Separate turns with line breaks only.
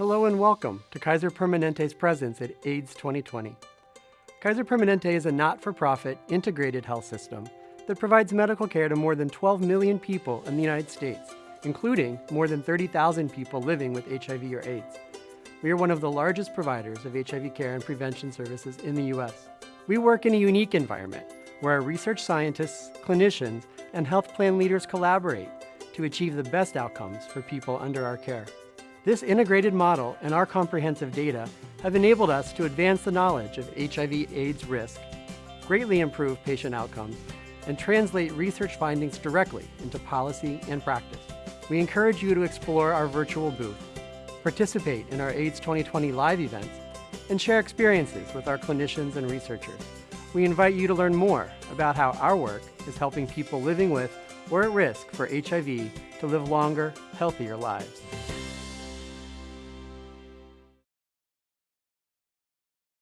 Hello and welcome to Kaiser Permanente's presence at AIDS 2020. Kaiser Permanente is a not-for-profit integrated health system that provides medical care to more than 12 million people in the United States, including more than 30,000 people living with HIV or AIDS. We are one of the largest providers of HIV care and prevention services in the U.S. We work in a unique environment where our research scientists, clinicians, and health plan leaders collaborate to achieve the best outcomes for people under our care. This integrated model and our comprehensive data have enabled us to advance the knowledge of HIV AIDS risk, greatly improve patient outcomes, and translate research findings directly into policy and practice. We encourage you to explore our virtual booth, participate in our AIDS 2020 live events, and share experiences with our clinicians and researchers. We invite you to learn more about how our work is helping people living with or at risk for HIV to live longer, healthier lives.